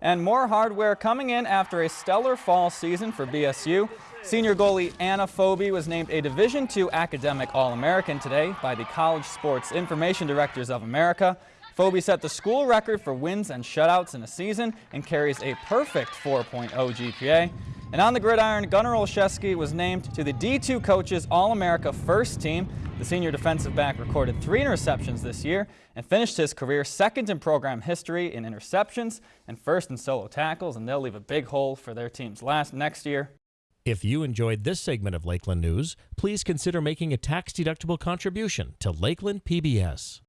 And more hardware coming in after a stellar fall season for BSU. Senior goalie Anna Phoebe was named a Division II Academic All-American today by the College Sports Information Directors of America. Phoebe set the school record for wins and shutouts in a season and carries a perfect 4.0 GPA. And on the gridiron, Gunnar Olszewski was named to the D2 Coaches All-America First Team. The senior defensive back recorded three interceptions this year and finished his career second in program history in interceptions and first in solo tackles, and they'll leave a big hole for their teams last next year. If you enjoyed this segment of Lakeland News, please consider making a tax-deductible contribution to Lakeland PBS.